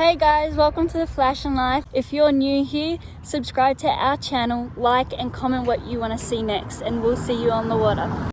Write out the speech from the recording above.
Hey guys, welcome to the Flash and Life. If you're new here, subscribe to our channel, like and comment what you want to see next and we'll see you on the water.